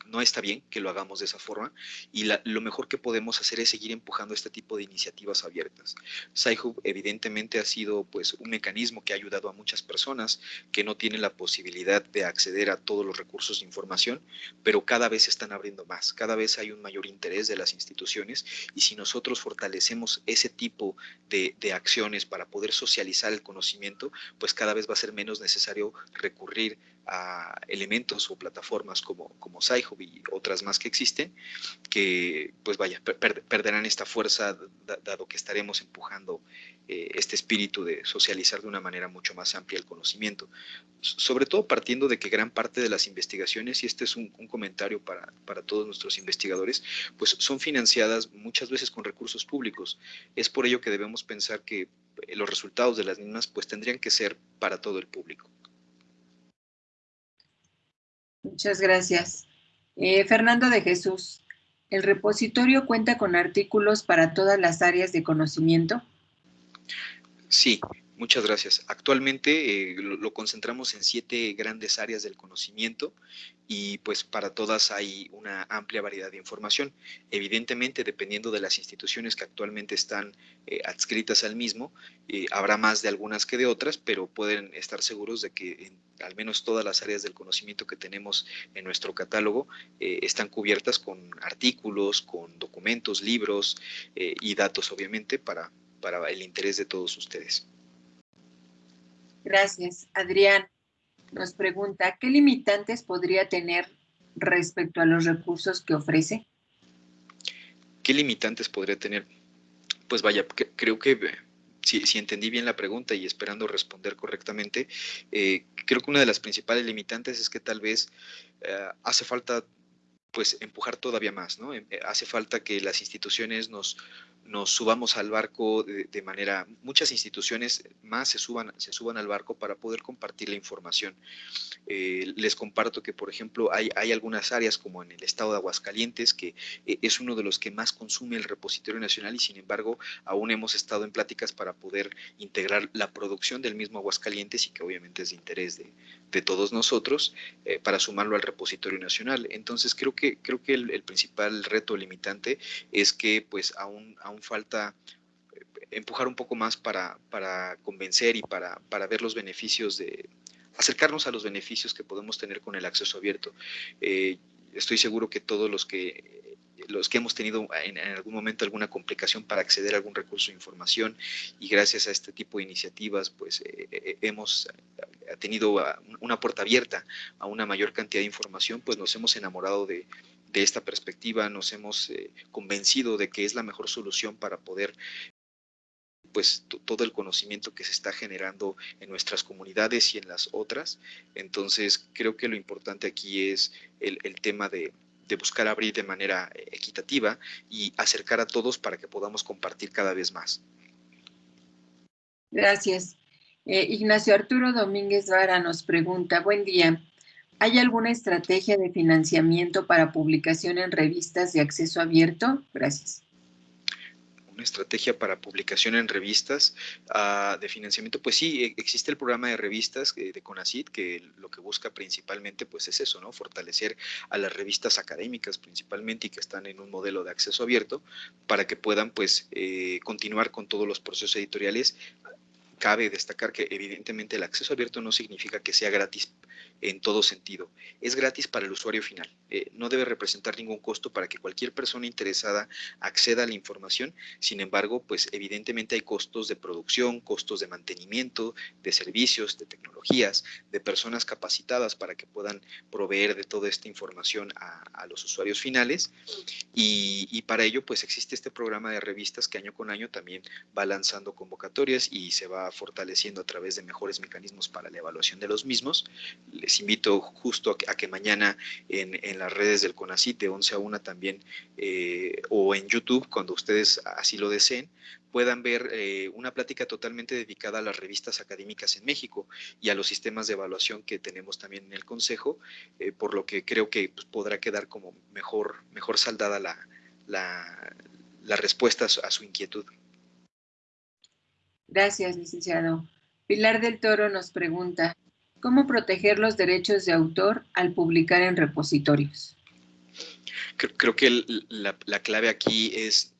no está bien que lo hagamos de esa forma y lo mejor que podemos hacer es seguir empujando este tipo de iniciativas abiertas. SciHub evidentemente ha sido pues un mecanismo que ha ayudado a muchas personas que no tienen la posibilidad de acceder a todos los recursos de información, pero cada vez se están abriendo más, cada vez hay un mayor interés de las instituciones y si nosotros fortalecemos ese tipo de, de acciones para poder socializar el conocimiento, pues cada vez va a ser menos necesario recurrir a elementos o plataformas como, como y otras más que existen, que pues vaya, perderán esta fuerza dado que estaremos empujando eh, este espíritu de socializar de una manera mucho más amplia el conocimiento. Sobre todo partiendo de que gran parte de las investigaciones, y este es un, comentario para, para todos nuestros investigadores, pues son financiadas muchas veces con recursos públicos. Es por ello que debemos pensar que los resultados de las mismas pues tendrían que ser para todo el público.
Muchas gracias. Eh, Fernando de Jesús, ¿el repositorio cuenta con artículos para todas las áreas de conocimiento?
Sí, muchas gracias. Actualmente eh, lo, concentramos en siete grandes áreas del conocimiento y pues para todas hay una amplia variedad de información. Evidentemente, dependiendo de las instituciones que actualmente están eh, adscritas al mismo, habrá más de algunas que de otras, pero pueden estar seguros de que en al menos todas las áreas del conocimiento que tenemos en nuestro catálogo eh, están cubiertas con artículos, con documentos, libros eh, y datos, obviamente, para, para el interés de todos ustedes.
Gracias. Adrián nos pregunta, ¿qué limitantes podría tener respecto a los recursos que ofrece?
¿Qué limitantes podría tener? Pues vaya, creo que si, entendí bien la pregunta y esperando responder correctamente, eh, creo que una de las principales limitantes es que tal vez eh, hace falta pues empujar todavía más, ¿no? Eh, hace falta que las instituciones nos, nos subamos al barco de, manera, muchas instituciones más se suban, se suban al barco para poder compartir la información. Eh, les comparto que, por ejemplo, hay, hay algunas áreas como en el estado de Aguascalientes, que eh, es uno de los que más consume el repositorio nacional y sin embargo aún hemos estado en pláticas para poder integrar la producción del mismo Aguascalientes y que obviamente es de interés de, de todos nosotros eh, para sumarlo al repositorio nacional. Entonces creo que, creo que el, principal reto limitante es que pues aún, aún falta eh, empujar un poco más para, para convencer y para, para, ver los beneficios de acercarnos a los beneficios que podemos tener con el acceso abierto. Eh, estoy seguro que todos los que los que hemos tenido en, algún momento alguna complicación para acceder a algún recurso de información y gracias a este tipo de iniciativas pues eh, hemos tenido una puerta abierta a una mayor cantidad de información pues nos hemos enamorado de, de esta perspectiva nos hemos eh, convencido de que es la mejor solución para poder pues todo el conocimiento que se está generando en nuestras comunidades y en las otras. Entonces, creo que lo importante aquí es el, tema de, buscar abrir de manera equitativa y acercar a todos para que podamos compartir cada vez más.
Gracias. Eh, Ignacio Arturo Domínguez Vara nos pregunta, buen día, ¿Hay alguna estrategia de financiamiento para publicación en revistas de acceso abierto? Gracias.
una estrategia para publicación en revistas uh, de financiamiento, pues sí, e, existe el programa de revistas de, de CONACIT que lo que busca principalmente pues es eso, ¿no? Fortalecer a las revistas académicas principalmente y que están en un modelo de acceso abierto para que puedan pues eh, continuar con todos los procesos editoriales cabe destacar que evidentemente el acceso abierto no significa que sea gratis en todo sentido. Es gratis para el usuario final. Eh, no debe representar ningún costo para que cualquier persona interesada acceda a la información. Sin embargo, pues evidentemente hay costos de producción, costos de mantenimiento, de servicios, de tecnologías, de personas capacitadas para que puedan proveer de toda esta información a, los usuarios finales. Y, y para ello, pues existe este programa de revistas que año con año también va lanzando convocatorias y se va fortaleciendo a través de mejores mecanismos para la evaluación de los mismos. Les invito justo a que, mañana en, las redes del CONACIT de 11 a 1 también eh, o en YouTube, cuando ustedes así lo deseen, puedan ver eh, una plática totalmente dedicada a las revistas académicas en México y a los sistemas de evaluación que tenemos también en el Consejo, eh, por lo que creo que pues, podrá quedar como mejor, mejor saldada la, la, respuesta a su inquietud.
Gracias, licenciado. Pilar del Toro nos pregunta, ¿cómo proteger los derechos de autor al publicar en repositorios?
Creo, que la, clave aquí es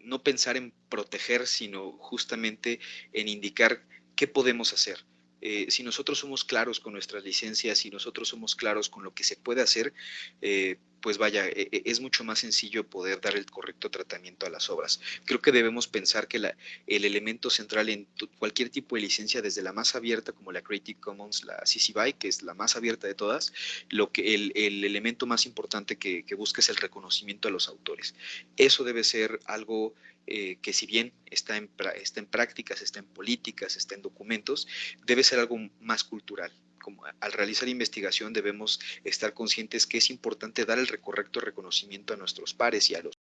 no pensar en proteger, sino justamente en indicar qué podemos hacer. Eh, si nosotros somos claros con nuestras licencias, si nosotros somos claros con lo que se puede hacer, eh, pues vaya, e, e, es mucho más sencillo poder dar el correcto tratamiento a las obras. Creo que debemos pensar que el elemento central en cualquier tipo de licencia, desde la más abierta como la Creative Commons, la CC BY, que es la más abierta de todas, lo que el, elemento más importante que, busca es el reconocimiento a los autores. Eso debe ser algo eh, que si bien está en, está en prácticas, está en políticas, está en documentos, debe ser algo más cultural. Como al realizar investigación debemos estar conscientes que es importante dar el correcto reconocimiento a nuestros pares y a los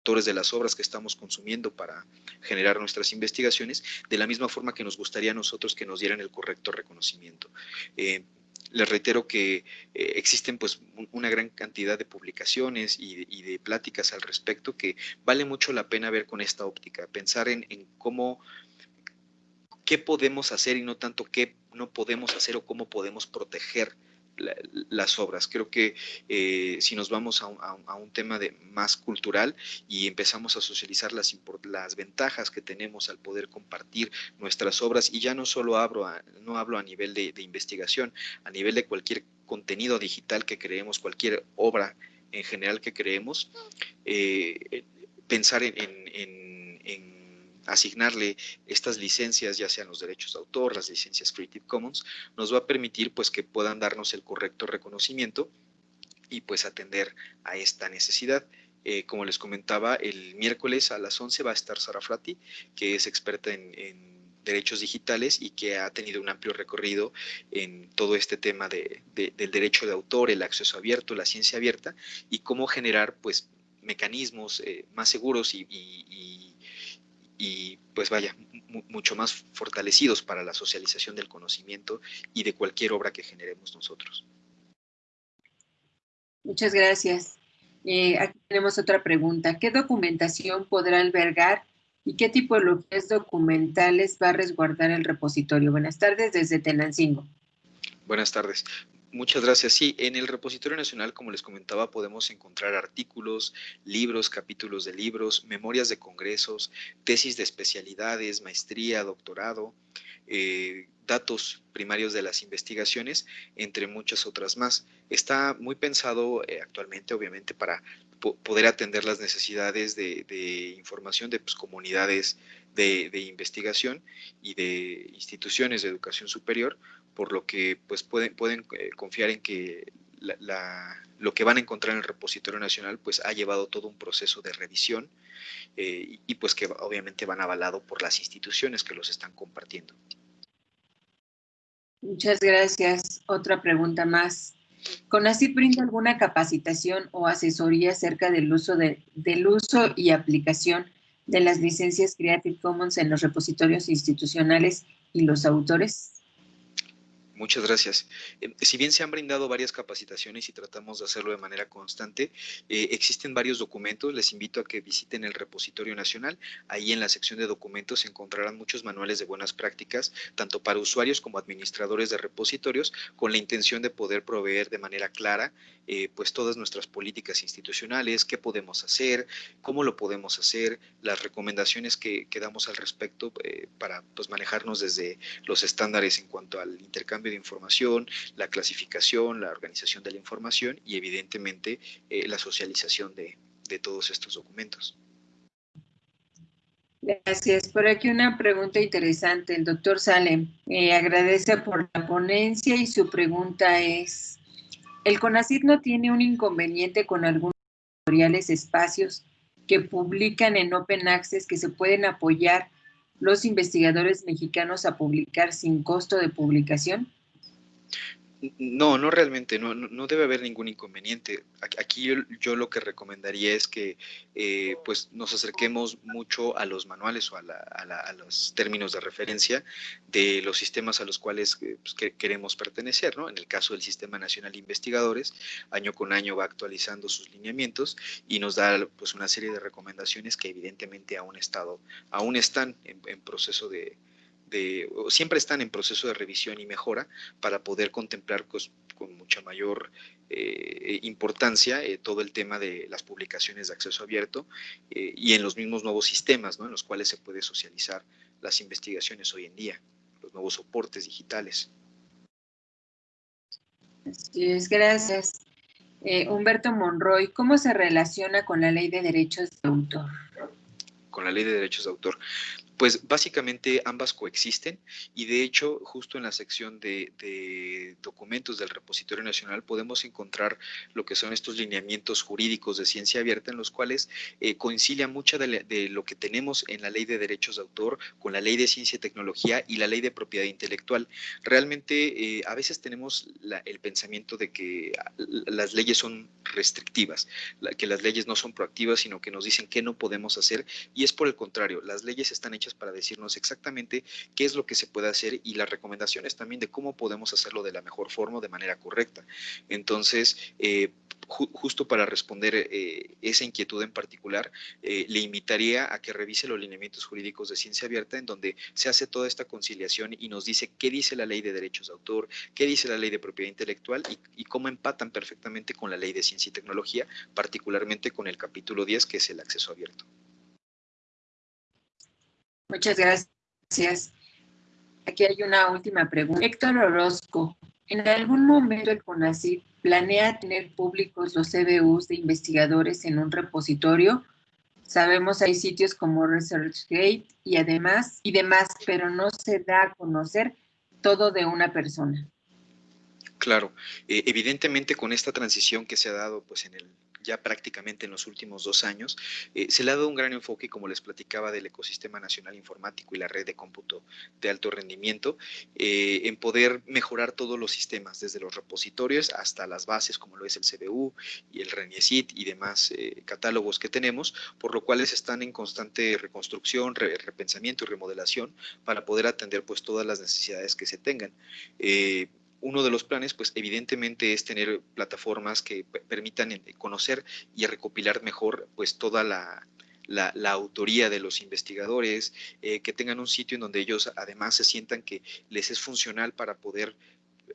autores de las obras que estamos consumiendo para generar nuestras investigaciones, de la misma forma que nos gustaría a nosotros que nos dieran el correcto reconocimiento. Eh, les reitero que eh, existen pues una gran cantidad de publicaciones y de, pláticas al respecto que vale mucho la pena ver con esta óptica, pensar en, cómo, qué podemos hacer y no tanto qué no podemos hacer o cómo podemos proteger las obras. Creo que eh, si nos vamos a un, tema de más cultural y empezamos a socializar las, las ventajas que tenemos al poder compartir nuestras obras, y ya no solo hablo a, no hablo a nivel de, investigación, a nivel de cualquier contenido digital que creemos, cualquier obra en general que creemos, eh, pensar en asignarle estas licencias, ya sean los derechos de autor, las licencias Creative Commons, nos va a permitir pues que puedan darnos el correcto reconocimiento y pues atender a esta necesidad. Eh, como les comentaba, el miércoles a las 11 va a estar Sara Frati, que es experta en, derechos digitales y que ha tenido un amplio recorrido en todo este tema de, del derecho de autor, el acceso abierto, la ciencia abierta y cómo generar pues mecanismos eh, más seguros y y pues vaya, mucho más fortalecidos para la socialización del conocimiento y de cualquier obra que generemos nosotros.
Muchas gracias. Eh, aquí tenemos otra pregunta. ¿Qué documentación podrá albergar y qué tipologías documentales va a resguardar el repositorio? Buenas tardes desde Tenancingo.
Buenas tardes. Muchas gracias. Sí, en el repositorio nacional, como les comentaba, podemos encontrar artículos, libros, capítulos de libros, memorias de congresos, tesis de especialidades, maestría, doctorado, eh, datos primarios de las investigaciones, entre muchas otras más. Está muy pensado eh, actualmente, obviamente, para poder atender las necesidades de, información de pues, comunidades de, investigación y de instituciones de educación superior, por lo que pues pueden, pueden eh, confiar en que lo que van a encontrar en el repositorio nacional pues ha llevado todo un proceso de revisión eh, y, pues que obviamente van avalado por las instituciones que los están compartiendo.
Muchas gracias. Otra pregunta más. ¿CONACYT brinda alguna capacitación o asesoría acerca del uso, de, del uso y aplicación de las licencias Creative Commons en los repositorios institucionales y los autores?
Muchas gracias. Eh, si bien se han brindado varias capacitaciones y tratamos de hacerlo de manera constante, eh, existen varios documentos. Les invito a que visiten el repositorio nacional. Ahí en la sección de documentos encontrarán muchos manuales de buenas prácticas, tanto para usuarios como administradores de repositorios, con la intención de poder proveer de manera clara eh, pues todas nuestras políticas institucionales, qué podemos hacer, cómo lo podemos hacer, las recomendaciones que, que damos al respecto para pues, manejarnos desde los estándares en cuanto al intercambio de información, la clasificación, la organización de la información y evidentemente eh, la socialización de, todos estos documentos.
Gracias. Por aquí una pregunta interesante. El doctor Salem eh, agradece por la ponencia y su pregunta es, ¿el CONACYT no tiene un inconveniente con algunos editoriales espacios que publican en Open Access que se pueden apoyar los investigadores mexicanos a publicar sin costo de publicación?
No, no realmente, no, no, debe haber ningún inconveniente. Aquí yo, lo que recomendaría es que eh, pues nos acerquemos mucho a los manuales o a, los términos de referencia de los sistemas a los cuales eh, pues, queremos pertenecer. ¿no? En el caso del Sistema Nacional de Investigadores, año con año va actualizando sus lineamientos y nos da pues, una serie de recomendaciones que evidentemente aún, estado, aún están en proceso de, siempre están en proceso de revisión y mejora para poder contemplar con mucha mayor eh, importancia eh, todo el tema de las publicaciones de acceso abierto eh, y en los mismos nuevos sistemas en los cuales se puede socializar las investigaciones hoy en día, los nuevos soportes digitales.
Así es, gracias. Humberto Monroy, ¿cómo se relaciona con la ley de derechos de autor?
Con la ley de derechos de autor. Pues básicamente ambas coexisten y de hecho justo en la sección de, documentos del repositorio nacional podemos encontrar lo que son estos lineamientos jurídicos de ciencia abierta en los cuales eh, coincidia mucha de, lo que tenemos en la ley de derechos de autor con la ley de ciencia y tecnología y la ley de propiedad intelectual. Realmente eh, a veces tenemos el pensamiento de que las leyes son restrictivas, que las leyes no son proactivas sino que nos dicen qué no podemos hacer y es por el contrario, las leyes están hechas para decirnos exactamente qué es lo que se puede hacer y las recomendaciones también de cómo podemos hacerlo de la mejor forma, de manera correcta. Entonces, eh, justo para responder eh, esa inquietud en particular, eh, le invitaría a que revise los lineamientos jurídicos de ciencia abierta en donde se hace toda esta conciliación y nos dice qué dice la ley de derechos de autor, qué dice la ley de propiedad intelectual y cómo empatan perfectamente con la ley de ciencia y tecnología, particularmente con el capítulo 10 que es el acceso abierto.
Muchas gracias. Aquí hay una última pregunta. Héctor Orozco, ¿en algún momento el CONACYT planea tener públicos los CBUs de investigadores en un repositorio? Sabemos hay sitios como ResearchGate y además y demás, pero no se da a conocer todo de una persona.
Claro, eh, evidentemente con esta transición que se ha dado pues en el ya prácticamente en los últimos dos años, eh, se le ha dado un gran enfoque, como les platicaba, del ecosistema nacional informático y la red de cómputo de alto rendimiento, eh, en poder mejorar todos los sistemas, desde los repositorios hasta las bases, como lo es el CBU y el RENIECIT y demás eh, catálogos que tenemos, por lo cual están en constante reconstrucción, repensamiento y remodelación para poder atender pues todas las necesidades que se tengan uno de los planes, pues evidentemente es tener plataformas que permitan eh, conocer y recopilar mejor pues toda la, autoría de los investigadores, eh, que tengan un sitio en donde ellos además se sientan que les es funcional para poder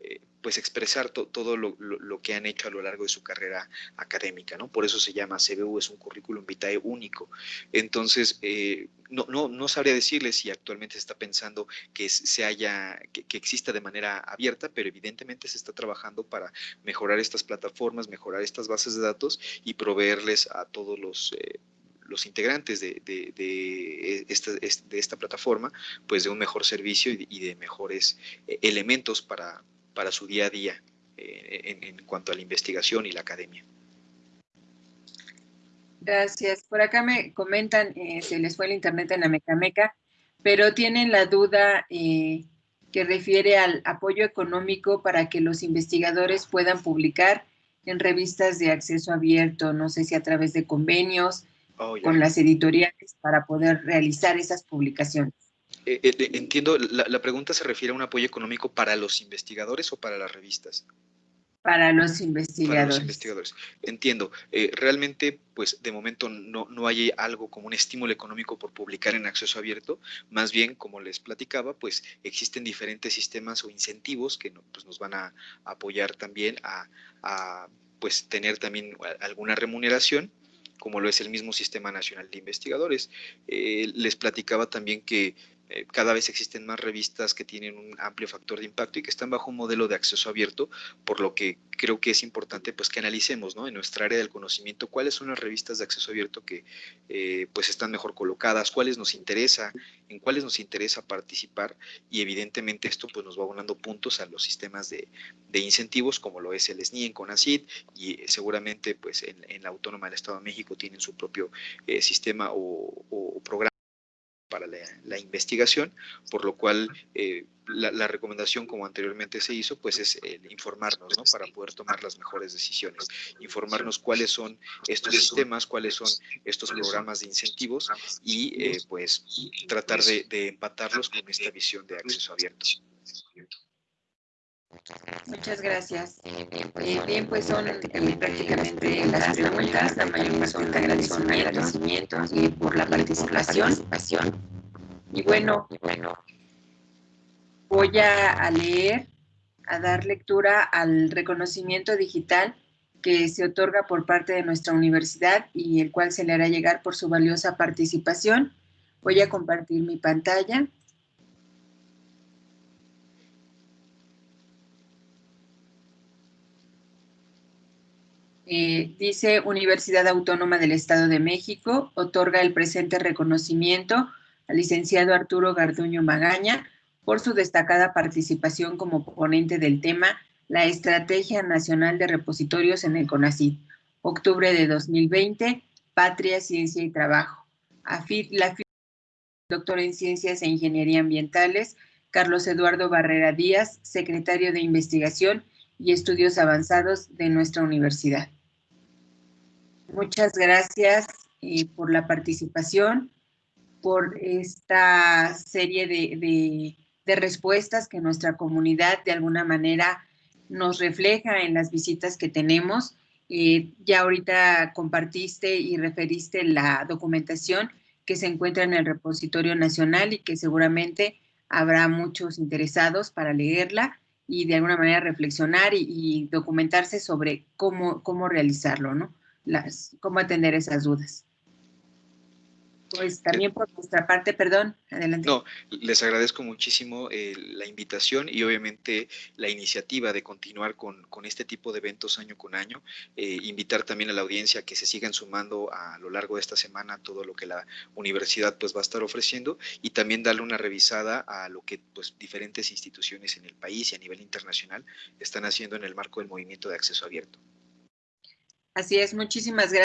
eh, pues expresar todo lo, que han hecho a lo largo de su carrera académica, ¿no? Por eso se llama CBU, es un currículum vitae único. Entonces, eh, no, no, no, sabría decirles si actualmente se está pensando que se haya, que, exista de manera abierta, pero evidentemente se está trabajando para mejorar estas plataformas, mejorar estas bases de datos y proveerles a todos los eh, los integrantes de, esta, de, esta, plataforma, pues de un mejor servicio y de, mejores elementos para, para su día a día eh, en, cuanto a la investigación y la academia.
Gracias. Por acá me comentan, eh, se les fue el internet en la Mecameca, pero tienen la duda eh, que refiere al apoyo económico para que los investigadores puedan publicar en revistas de acceso abierto, no sé si a través de convenios, oh, con las editoriales para poder realizar esas publicaciones.
Eh, eh, entiendo, la, pregunta se refiere a un apoyo económico para los investigadores o para las revistas.
Para los investigadores. Para los
investigadores. Entiendo. Eh, realmente, pues de momento no, no hay algo como un estímulo económico por publicar en acceso abierto. Más bien, como les platicaba, pues existen diferentes sistemas o incentivos que pues, nos van a apoyar también a, a pues tener también alguna remuneración como lo es el mismo Sistema Nacional de Investigadores. Eh, les platicaba también que eh, cada vez existen más revistas que tienen un amplio factor de impacto y que están bajo un modelo de acceso abierto, por lo que creo que es importante pues que analicemos ¿no? en nuestra área del conocimiento cuáles son las revistas de acceso abierto que eh, pues están mejor colocadas, cuáles nos interesa, en cuáles nos interesa participar y evidentemente esto pues nos va abonando puntos a los sistemas de, incentivos como lo es el SNI en CONACID y seguramente pues en, la Autónoma del Estado de México tienen su propio eh, sistema o programa para la, investigación, por lo cual eh, la, recomendación, como anteriormente se hizo, pues es informarnos, ¿no? Para poder tomar las mejores decisiones, informarnos cuáles son estos sistemas, cuáles son estos programas de incentivos y eh, pues tratar de, empatarlos con esta visión de acceso abierto.
Muchas gracias. Eh, bien, pues son prácticamente las preguntas, la mayoría son agradecimientos y por la participación. Y bueno, voy a, leer, a dar lectura al reconocimiento digital que se otorga por parte de nuestra universidad y el cual se le hará llegar por su valiosa participación. Voy a compartir mi pantalla. Eh, dice Universidad Autónoma del Estado de México, otorga el presente reconocimiento al licenciado Arturo Garduño Magaña por su destacada participación como ponente del tema La Estrategia Nacional de Repositorios en el CONACYT, octubre de 2020, Patria, Ciencia y Trabajo. AFID, la doctor en Ciencias e Ingeniería Ambientales, Carlos Eduardo Barrera Díaz, secretario de Investigación y Estudios Avanzados de nuestra universidad. Muchas gracias eh, por la participación por esta serie de, respuestas que nuestra comunidad de alguna manera nos refleja en las visitas que tenemos. Eh, ya ahorita compartiste y referiste la documentación que se encuentra en el repositorio nacional y que seguramente habrá muchos interesados para leerla y de alguna manera reflexionar y, documentarse sobre cómo, cómo realizarlo, ¿no? Las, cómo atender esas dudas. Pues también por nuestra parte, perdón, adelante.
No, les agradezco muchísimo eh, la invitación y obviamente la iniciativa de continuar con, con este tipo de eventos año con año. Eh, invitar también a la audiencia que se sigan sumando a lo largo de esta semana todo lo que la universidad pues va a estar ofreciendo y también darle una revisada a lo que pues diferentes instituciones en el país y a nivel internacional están haciendo en el marco del movimiento de acceso abierto.
Así es, muchísimas gracias.